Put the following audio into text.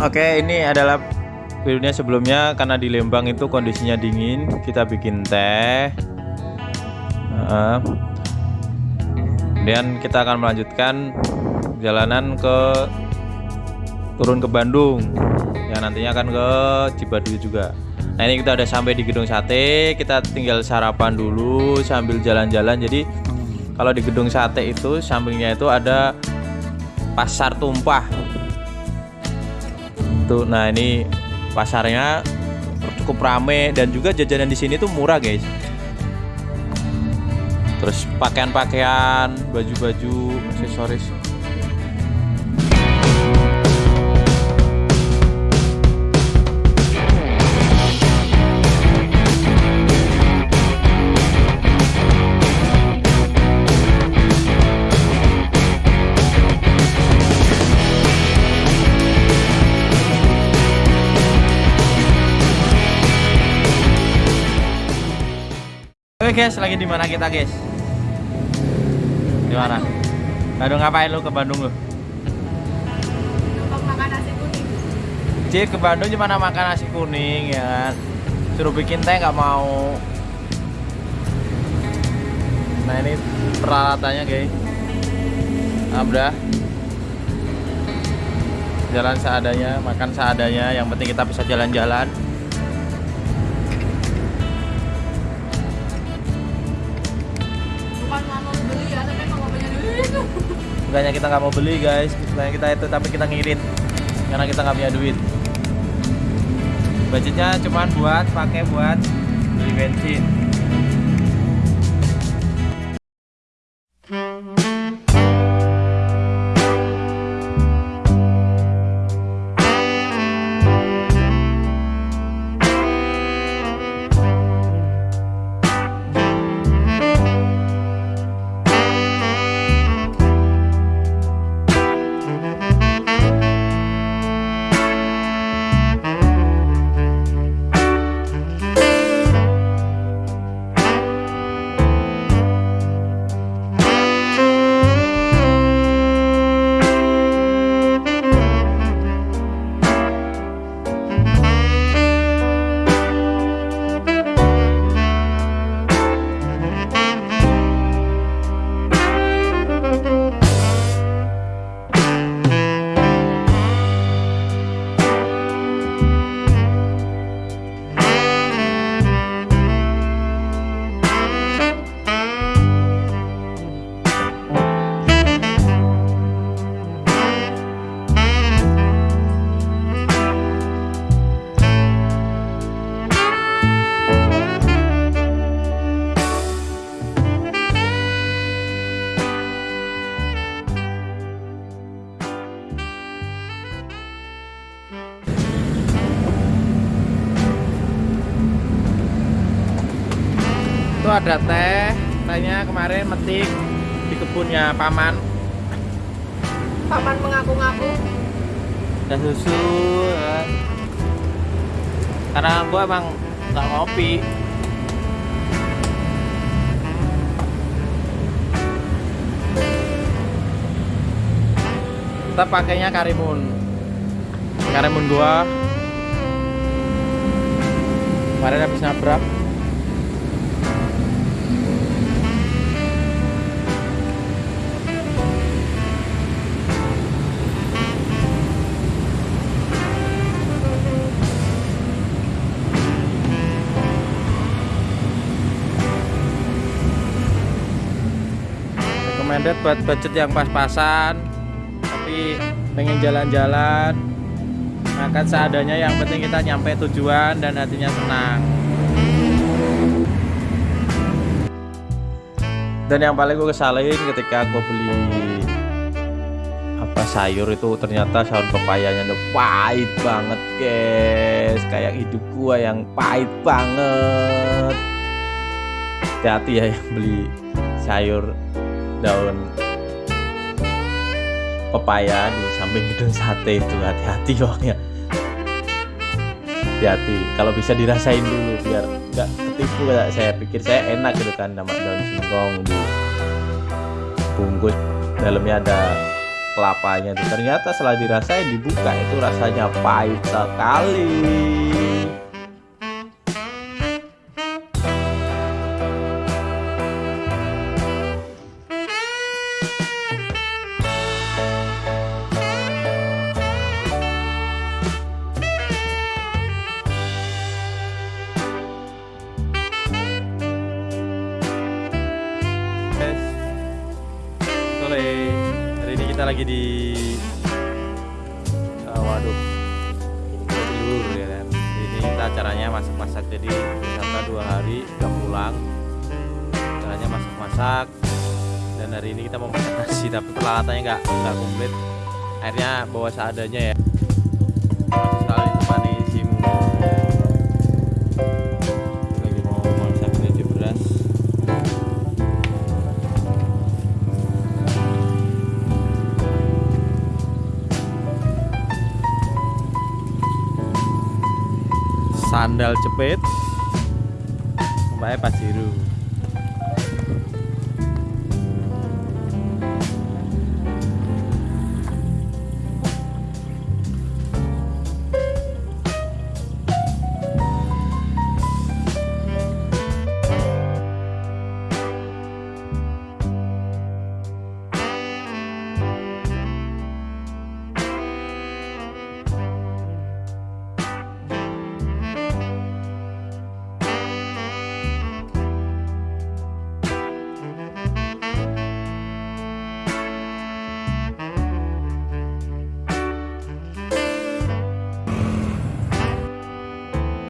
Oke, ini adalah videonya sebelumnya karena di Lembang itu kondisinya dingin, kita bikin teh. Kemudian kita akan melanjutkan jalanan ke turun ke Bandung. Ya nantinya akan ke Cibadu juga. Nah ini kita udah sampai di gedung sate, kita tinggal sarapan dulu sambil jalan-jalan. Jadi kalau di gedung sate itu sampingnya itu ada pasar tumpah. Tuh, nah ini pasarnya cukup rame dan juga jajanan di sini tuh murah guys. Terus pakaian-pakaian, baju-baju, aksesoris Oke guys, lagi di mana kita guys? Di mana? Bandung ngapain lu ke Bandung lu? makan nasi kuning. Cik ke Bandung cuma makan nasi kuning ya kan. Suruh bikin teh nggak mau. Nah ini peralatannya guys. Abdah. Jalan seadanya, makan seadanya. Yang penting kita bisa jalan-jalan. Bukannya kita nggak mau beli guys, bukannya kita itu tapi kita ngirit karena kita nggak punya duit. Budgetnya cuman buat pakai buat beli bensin. Ada teh, tehnya kemarin metik di kebunnya paman. Paman mengaku-ngaku. Dan susu. ya. Karena gua emang nggak ngopi. Kita pakainya karimun. Karimun gua. Kemarin habis nabrak. Recommended buat budget yang pas-pasan tapi pengen jalan-jalan makan seadanya yang penting kita nyampe tujuan dan hatinya senang. Dan yang paling gue kesalahin ketika gue beli apa sayur itu ternyata sayur pepayanya udah pahit banget guys. Kayak hidup gua yang pahit banget. Hati-hati ya yang beli sayur daun pepaya di samping gedung sate itu. Hati-hati pokoknya hati-hati. Kalau bisa dirasain dulu biar nggak ketipu kayak saya pikir saya enak gitu kan sama daun singkong di bungkus. Dalamnya ada kelapanya ternyata setelah dirasain dibuka itu rasanya pahit sekali kita lagi di uh, waduk telur ya. Kan ini kita acaranya masak-masak jadi wisata dua hari udah pulang. Acaranya masak-masak dan hari ini kita mau masak nasi tapi peralatannya nggak nggak komplit. Akhirnya bawa seadanya ya. Masih selalu ditemani sandal jepit Pak Jiru